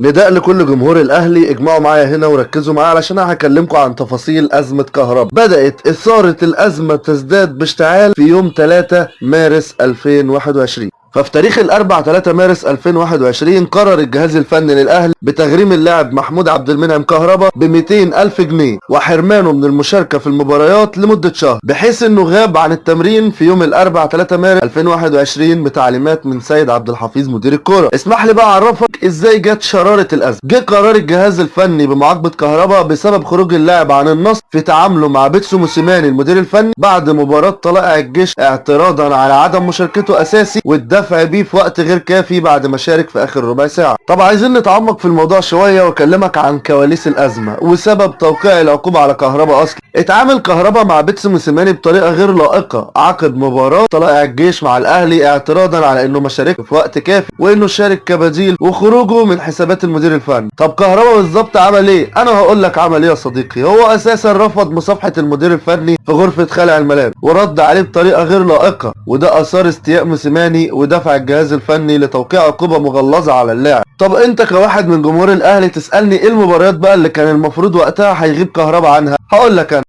نداء لكل جمهور الأهلي اجمعوا معايا هنا وركزوا معايا علشان هكلمكم عن تفاصيل أزمة كهرباء بدأت إثارة الأزمة تزداد باشتعال في يوم 3 مارس 2021 ففي تاريخ الاربع 3 مارس 2021 قرر الجهاز الفني للأهلي بتغريم اللاعب محمود عبد المنعم كهربا ب 200 ألف جنيه وحرمانه من المشاركة في المباريات لمدة شهر بحيث إنه غاب عن التمرين في يوم الاربع 3 مارس 2021 بتعليمات من سيد عبد الحفيظ مدير الكورة. اسمح لي بقى أعرفك إزاي جت شرارة الأزمة. جه قرار الجهاز الفني بمعاقبة كهربا بسبب خروج اللاعب عن النص في تعامله مع بيتسو موسيماني المدير الفني بعد مباراة طلائع الجيش اعتراضا على عدم مشاركته أساسي والدفع بيه في وقت غير كافي بعد ما شارك في آخر ربع ساعة. طب عايزين نتعمق في الموضوع شوية وأكلمك عن كواليس الأزمة وسبب توقيع العقوبة على كهربا أصلا. اتعامل كهربا مع بيتسو موسيماني بطريقة غير لائقة. عقب مباراة طلائع الجيش مع الأهلي اعتراضا على إنه ما شاركش في وقت كافي وإنه شارك كبديل وخروجه من حسابات المدير الفني. طب كهربا بالظبط عمل إيه؟ أنا هقول لك عمل إيه يا صديقي. هو أساسا رفض مصافحة المدير الفني في غرفة خلع الملابس ورد عليه بطريقة غير لائقة وده أثار استياء موسيماني ودفع الجهاز الفني لتوقيع عقوبه مغلظة على اللاعب. طب انت كواحد من جمهور الأهلي تسألني إيه المباريات بقى اللي كان المفروض وقتها هيغيب كهربا عنها؟ هقول لك أنا.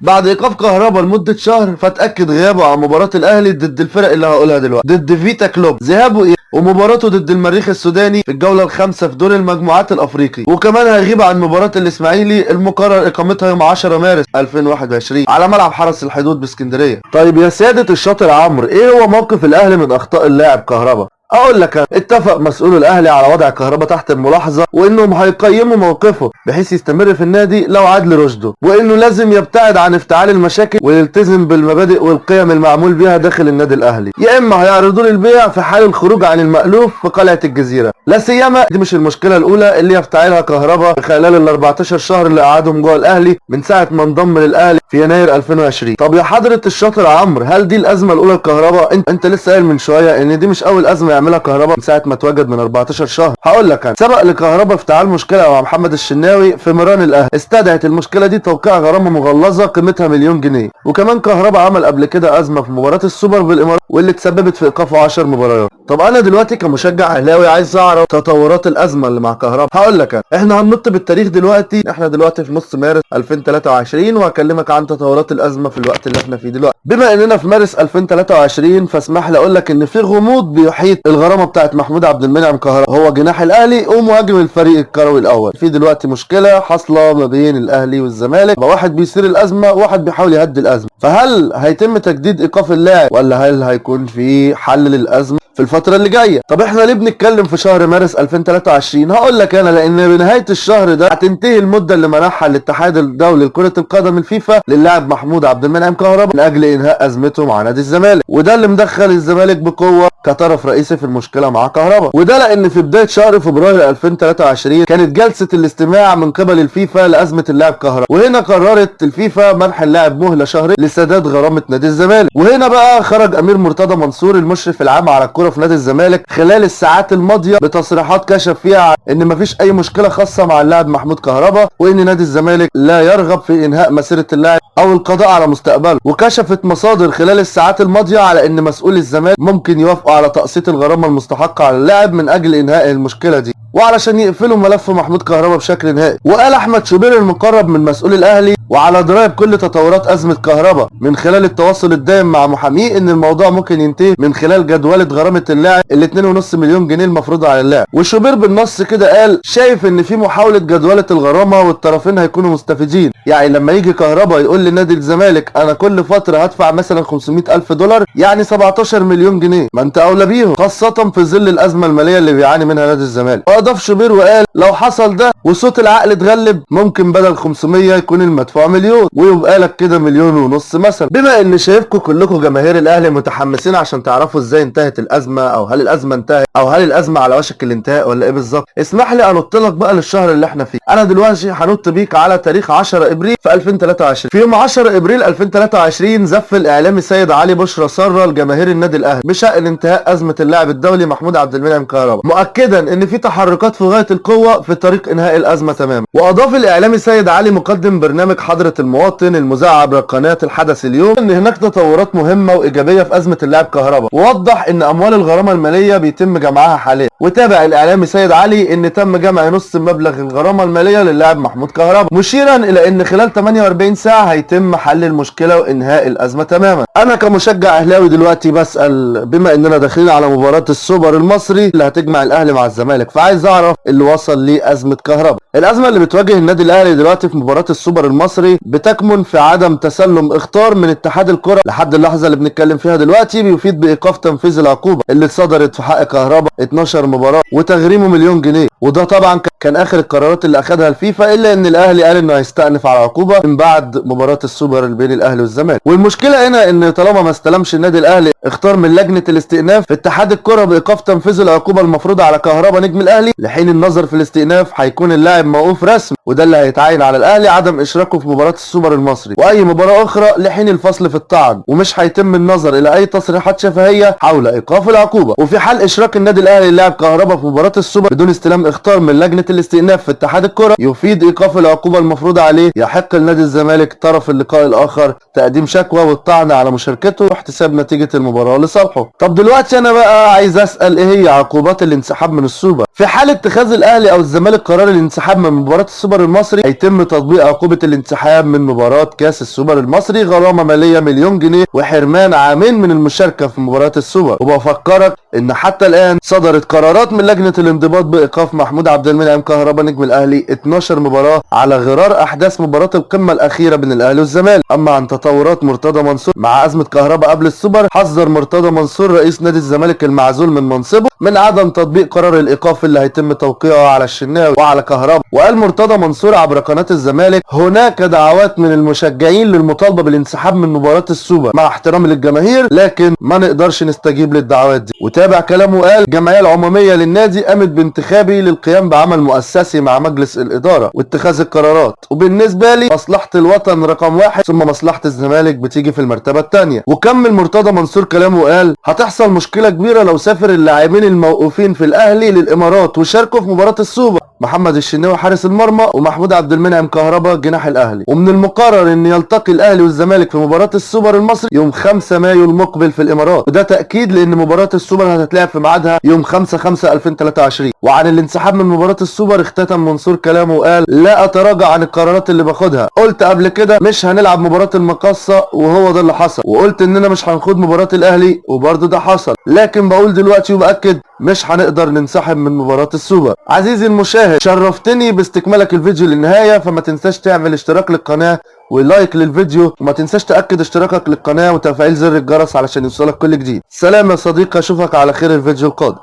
بعد إيقاف كهربا لمدة شهر فتاكد غيابه عن مباراة الأهلي ضد الفرق اللي هقولها دلوقتي. ضد فيتا كلوب. ذهابه إيه؟ ومباراته ضد المريخ السوداني في الجولة الخامسة في دور المجموعات الأفريقي. وكمان هيغيب عن مباراة الإسماعيلي المقرر إقامتها يوم 10 مارس 2021 على ملعب حرس الحدود بإسكندرية. طيب يا سيادة الشاطر عمرو إيه هو موقف الأهلي من أخطاء اللاعب كهربا؟ أقول لك. اتفق مسؤول الأهلي على وضع كهربا تحت الملاحظة وإنهم هيقيموا موقفه بحيث يستمر في النادي لو عاد لرشده وإنه لازم يبتعد عن افتعال المشاكل ويلتزم بالمبادئ والقيم المعمول بها داخل النادي الأهلي. يا إما هيعرضوا للبيع في حال الخروج عن المألوف في قلعة الجزيرة. لا سيما دي مش المشكلة الأولى اللي يفتعلها كهربا خلال ال 14 شهر اللي قعدهم جوه الأهلي من ساعة ما انضم للأهلي في يناير 2020 طب يا حضرة الشاطر عمرو هل دي الأزمة الأولى لكهربا انت, أنت لسه قايل من شوية إن دي مش أول أزمة يعملها كهربا من ساعة ما اتوجد من 14 شهر. هقول لك أنا سبق لكهربا افتعال مشكلة مع محمد الشناوي في مران الأهلي. استدعت المشكلة دي توقيع غرامة مغلظة قيمتها مليون جنيه. وكمان كهربا عمل قبل كده أزمة في مباراة السوبر بالإمارات واللي تسببت في إيقافه 10 مباريات. طب أنا دلوقتي كمشجع أهلاوي عايز أعرف تطورات الأزمة اللي مع كهربا هقول لك أنا إحنا هننط بالتاريخ دلوقتي. إحنا دلوقتي في نص مارس 2023 وهكلمك عن تطورات الأزمة في الوقت اللي إحنا فيه دلوقتي. بما إننا في مارس 2023 فاسمح لي أقول لك إن في غموض بيحيط الغرامة بتاعت محمود عبد المنعم كهربا. هو جناح الأهلي ومهاجم الفريق الكروي الأول. في دلوقتي مشكلة حاصلة ما بين الأهلي والزمالك. واحد بيثير الأزمة وواحد بيحاول يهدي الأزمة. فهل هيتم تجديد إيقاف اللاعب؟ ولا هل هيكون في حل للأزمة؟ في الفترة اللي جاية. طب إحنا ليه بنتكلم في شهر مارس 2023 هقول لك أنا لأن بنهاية الشهر ده هتنتهي المدة اللي منحها الاتحاد الدولي لكرة القدم الفيفا للاعب محمود عبد المنعم كهربا من أجل إنهاء أزمته مع نادي الزمالك. وده اللي مدخل الزمالك بقوة كطرف رئيسي في المشكلة مع كهربا. وده لأن في بداية شهر فبراير 2023 كانت جلسة الاستماع من قبل الفيفا لأزمة اللاعب كهربا. وهنا قررت الفيفا منح اللاعب مهلة شهرين لسداد غرامة نادي الزمالك. وهنا بقى خرج أمير مرتضى منصور المشرف العام على في نادي الزمالك خلال الساعات الماضية بتصريحات كشف فيها إن مفيش أي مشكلة خاصة مع اللاعب محمود كهربا وإن نادي الزمالك لا يرغب في إنهاء مسيرة اللاعب أو القضاء على مستقبله. وكشفت مصادر خلال الساعات الماضية على إن مسؤول الزمالك ممكن يوافقوا على تقسيط الغرامة المستحقة على اللاعب من أجل إنهاء المشكلة دي. وعلشان يقفلوا ملف محمود كهربا بشكل نهائي. وقال أحمد شوبير المقرب من مسؤول الأهلي وعلى درايه بكل تطورات أزمة كهربا من خلال التواصل الدائم مع محاميه إن الموضوع ممكن ينتهي من خلال جدولة غرامة اللاعب ال 2.5 مليون جنيه المفروضه على اللاعب. وشوبير بالنص كده قال شايف إن في محاولة جدولة الغرامة والطرفين هيكونوا مستفيدين. يعني لما يجي كهربا يقول لنادي الزمالك أنا كل فترة هدفع مثلا 500 ألف دولار يعني 17 مليون جنيه. ما أنت أولى بيهم خاصة في ظل الأزمة المالية اللي بيعاني منها نادي الزمالك. واضاف شوبير وقال لو حصل ده وصوت العقل اتغلب ممكن بدل 500 يكون المدفوع مليون ويبقى لك كده مليون ونص مثلا. بما إن شايفكم كلكم جماهير الأهلي متحمسين عشان تعرفوا إزاي انتهت الأزمة أو هل الأزمة انتهت أو هل الأزمة على وشك الانتهاء ولا إيه بالظبط اسمح لي أنط لك بقى للشهر اللي إحنا فيه. أنا دلوقتي هنط بيك على تاريخ 10 إبريل في 2023 في يوم 10 إبريل 2023 زف الإعلامي سيد علي بشرى سرة لجماهير النادي الأهلي. بشأن انتهاء أزمة اللاعب الدولي محمود عبد المنعم كهربا. مؤكدا إن في تحركات في غاية القوة في طريق إنهاء الأزمة تماما. وأضاف الإعلامي سيد علي مقدم برنامج حضرة المواطن المذاع عبر قناة الحدث اليوم إن هناك تطورات مهمة وإيجابية في أزمة اللاعب كهربا. ووضح إن أموال الغرامة المالية بيتم جمعها حاليا. وتابع الإعلامي سيد علي إن تم جمع نص مبلغ الغرامة المالية للاعب محمود كهربا مشيرا إلى إن خلال 48 ساعة هيتم حل المشكلة وإنهاء الأزمة تماما. أنا كمشجع أهلاوي دلوقتي بسأل بما إننا داخلين على مباراة السوبر المصري اللي هتجمع الأهلي مع الزمالك فعايز أعرف اللي وصل لأزمة كهربا. الأزمة اللي بتواجه النادي الأهلي دلوقتي في مباراة السوبر المصري بتكمن في عدم تسلم إخطار من اتحاد الكرة لحد اللحظة اللي بنتكلم فيها دلوقتي بيفيد بإيقاف تنفيذ العقوبة اللي صدرت في حق كهربا 12 مباراه وتغريمه مليون جنيه. وده طبعا كان آخر القرارات اللي اخذها الفيفا إلا إن الأهلي قال إنه هيستأنف على العقوبه من بعد مباراة السوبر بين الأهلي والزمالك. والمشكلة هنا إن طالما ما استلمش النادي الأهلي إخطار من لجنة الاستئناف اتحاد الكرة بإيقاف تنفيذ العقوبة المفروضة على كهربا نجم الأهلي لحين النظر في الاستئناف هيكون اللاعب موقوف رسمي وده اللي هيتعين على الأهلي عدم إشراكه في مباراة السوبر المصري. وأي مباراة أخرى لحين الفصل في الطعن ومش هيتم النظر إلى أي تصريحات شفهية حول إيقاف العقوبة. وفي حال إشراك النادي الأهلي اللاعب كهربا في مباراة السوبر بدون استلام إخطار من لجنة الاستئناف في اتحاد الكرة. يفيد إيقاف العقوبة المفروضه عليه يحق لنادي الزمالك طرف اللقاء الآخر تقديم شكوى والطعن على مشاركته واحتساب نتيجة المباراة لصالحه. طب دلوقتي أنا بقى عايز أسأل إيه هي عقوبات الانسحاب من السوبر؟ في حال اتخاذ الأهلي أو الزمالك قرار الانسحاب من مباراة السوبر المصري هيتم تطبيق عقوبة الانسحاب من مباراة كأس السوبر المصري غرامة مالية مليون جنيه وحرمان عامين من المشاركة في مباراة السوبر. وبفكرك إن حتى الآن صدرت قرارات من لجنة الانضباط بإيقاف محمود عبد المنعم كهربا نجم الأهلي 12 مباراة على غرار أحداث مباراة القمة الأخيرة بين الأهلي والزمالك. أما عن تطورات مرتضى منصور مع أزمة كهربا قبل السوبر حذر مرتضى منصور رئيس نادي الزمالك المعزول من منصبه من عدم تطبيق قرار الإيقاف اللي هيتم توقيعه على الشناوي وعلى كهربا. وقال مرتضى منصور عبر قناة الزمالك هناك دعوات من المشجعين للمطالبة بالانسحاب من مباراة السوبر مع احترامي للجماهير لكن ما نقدرش نستجيب للدعوات دي. وتابع كلامه قال الجمعية العمومية للنادي قامت بانتخابي للقيام بعمل مؤسسي مع مجلس الإدارة واتخاذ القرارات. وبالنسبة لي مصلحة الوطن رقم واحد ثم مصلحة الزمالك بتيجي في المرتبة الثانية وكمل مرتضى منصور كلامه وقال هتحصل مشكلة كبيرة لو سافر اللاعبين الموقوفين في الأهلي للإمارات وشاركوا في مباراة السوبر. محمد الشناوي حارس المرمى ومحمود عبد المنعم كهربا جناح الأهلي. ومن المقرر إن يلتقي الأهلي والزمالك في مباراة السوبر المصري يوم 5 مايو المقبل في الإمارات. وده تأكيد لأن مباراة السوبر هتتلعب في ميعادها يوم 5 5 2023 وعن الانسحاب من مباراة السوبر اختتم منصور كلامه وقال لا أتراجع عن القرارات اللي باخدها. قلت قبل كده مش هنلعب مباراة المقاصة وهو ده اللي حصل. وقلت إننا مش هنخوض مباراة الأهلي وبرضه ده حصل. لكن بقول دلوقتي وبأكد مش هنقدر ننسحب من مباراة السوبر. عزيزي المشاهد شرفتني باستكمالك الفيديو للنهاية فما تنساش تعمل اشتراك للقناة ولايك للفيديو وما تنساش تأكد اشتراكك للقناة وتفعيل زر الجرس علشان يوصلك كل جديد. سلام يا صديقي أشوفك على خير الفيديو القادم.